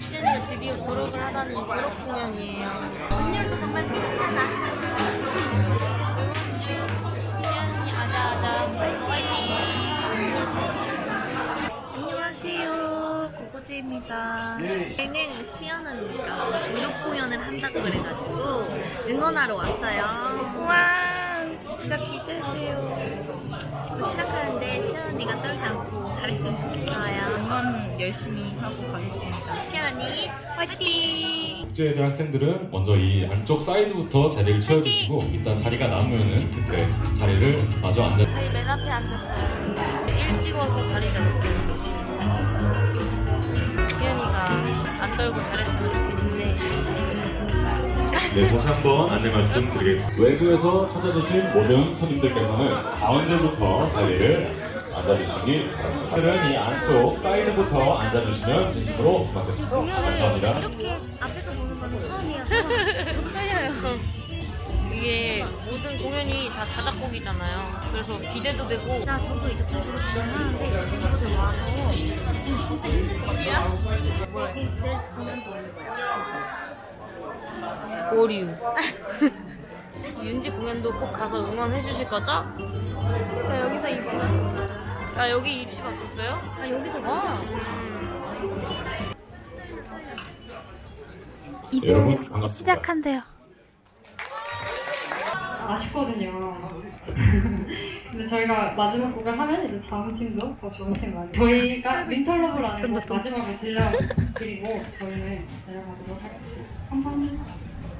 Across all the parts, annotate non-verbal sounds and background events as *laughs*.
시연이가 드디어 졸업을 하다니 졸업 공연이에요. 언니로서 정말 뿌듯하다. 응원 중 시연이 아자아자 화이팅! 안녕하세요. 고고지입니다. 저희는 시연 언니가 졸업 공연을 한다고 그래가지고 응원하러 왔어요. 와, 진짜 기대돼요. 또 시작하는데 시연 언니가 떨지 않고 잘했으면 좋겠어요. 응원 열심히 하고 가겠습니다. 시연 언니, 화이팅! 국제대 학생들은 먼저 이 안쪽 사이드부터 자리를 채워주시고 이따 자리가 남으면은 그때 자리를 마저 앉아 저희 맨 앞에 앉았어요. 일찍 와서 자리 잡았어요. 시연이가 안 떨고 잘했으면 좋겠는데 네, 다시 한번 안내 말씀드리겠습니다. 외부에서 찾아주신 모든 손님들께서는 가운데부터 자리를 앉아주시기 바랍니다. 오늘은 이 안쪽 사이드부터 앉아주시면 진심으로. 공연을 감사합니다. 이렇게 앞에서 보는 건 처음이어서 좀 떨려요. 이게 모든 공연이 다 자작곡이잖아요. 그래서 기대도 되고 나 저도 이제 공연하는데 여기서 와서 보류. *laughs* 윤지 공연도 꼭 가서 응원해 주실 거죠? 저 여기서 입시 봤어요. 아 여기 입시 봤었어요? 아 여기서 어. 이제 여러분. 시작한대요. 아쉽거든요. *laughs* 근데 저희가 마지막 곡을 하면 이제 다음 팀도 더 좋은 팀 많이. 저희가 윈터러브라는 곡 마지막에 들려드리고 *laughs* 저희는 내려가도록 하겠습니다. 감사합니다.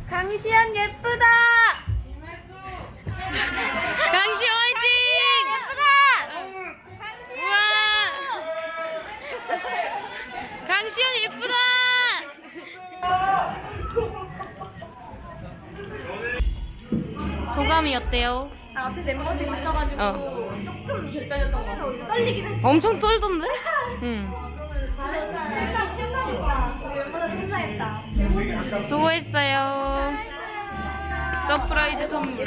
강시연 예쁘다. 강시 화이팅! 예쁘다. 우와. 강시연 예쁘다. 소감이 어때요? 아, 앞에 멤버들이 있어가지고 어. 조금 불편했던 것. 떨리긴 했어. 엄청 떨던데? *laughs* 응. 잘했어. 항상 신나니까 멤버들 행사했다. 수고했어요. surprise 선물.